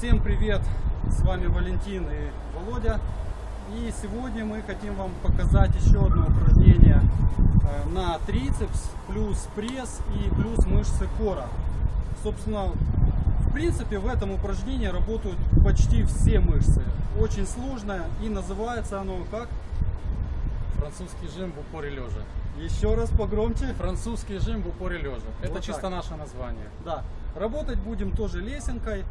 Всем привет! С вами Валентин и Володя. И сегодня мы хотим вам показать еще одно упражнение э, на трицепс, плюс пресс и плюс мышцы кора. Собственно, в принципе в этом упражнении работают почти все мышцы. Очень сложное и называется оно как? Французский жим в упоре лежа. Еще раз погромче. Французский жим в упоре лежа. Это Вот чисто наше название. Да. Работать будем тоже лесенкой.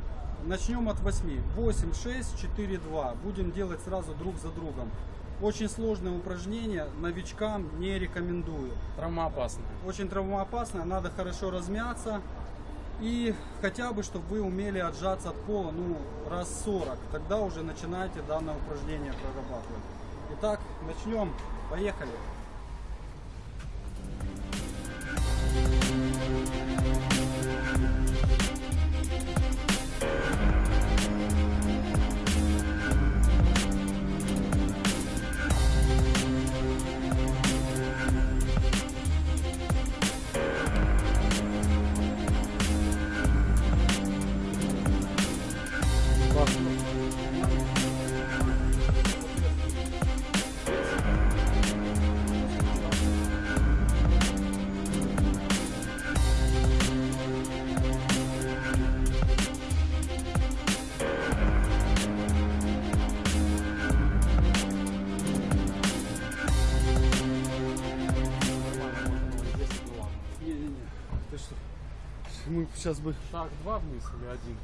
Начнем от 8. 8, 6, 4, 2. Будем делать сразу друг за другом. Очень сложное упражнение. Новичкам не рекомендую. Травмоопасное. Очень травмоопасное. Надо хорошо размяться. И хотя бы, чтобы вы умели отжаться от пола, ну, раз 40. Тогда уже начинайте данное упражнение прорабатывать. Итак, начнем. Поехали. Мы сейчас бы... Шаг два вниз или один?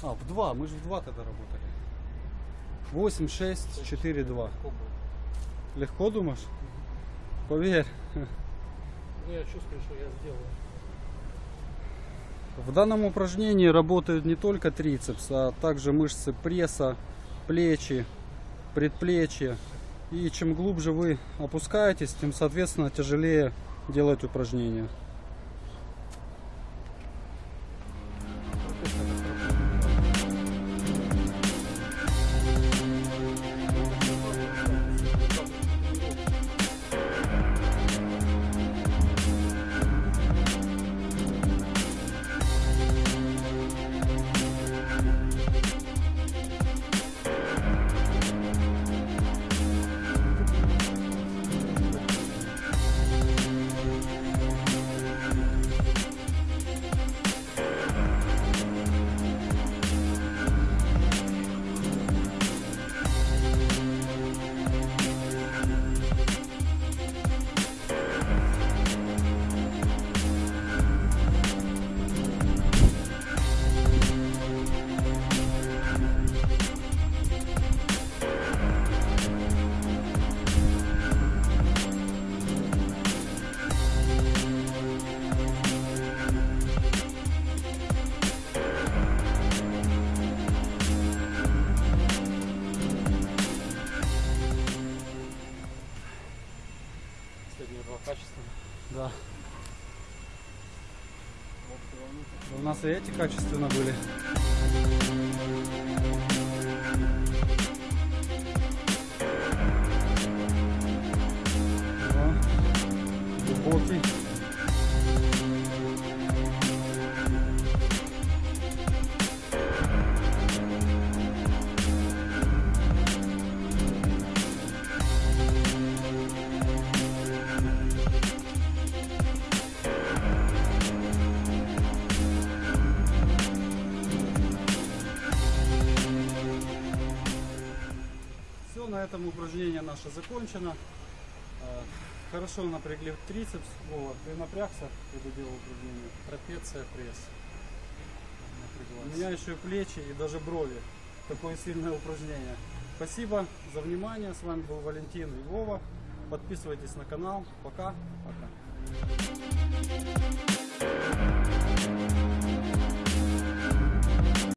А, в два. Мы же в два тогда работали. 8, 6, 4, 2. Легко думаешь? Поверь. Ну, я чувствую, что я сделаю. В данном упражнении работают не только трицепс, а также мышцы пресса, плечи, предплечья. И чем глубже вы опускаетесь, тем, соответственно, тяжелее делать упражнения. Последние два качества. Да. У нас и эти качественно были. На этом упражнение наше закончено. Э, Хорошо напрягли трицепс. Вова, ты напрягся, когда делал упражнение? Трапеция, пресс. У Напряглась. меня еще и плечи и даже брови. Такое сильное упражнение. Спасибо за внимание. С вами был Валентин и Вова. Подписывайтесь на канал. Пока. Пока.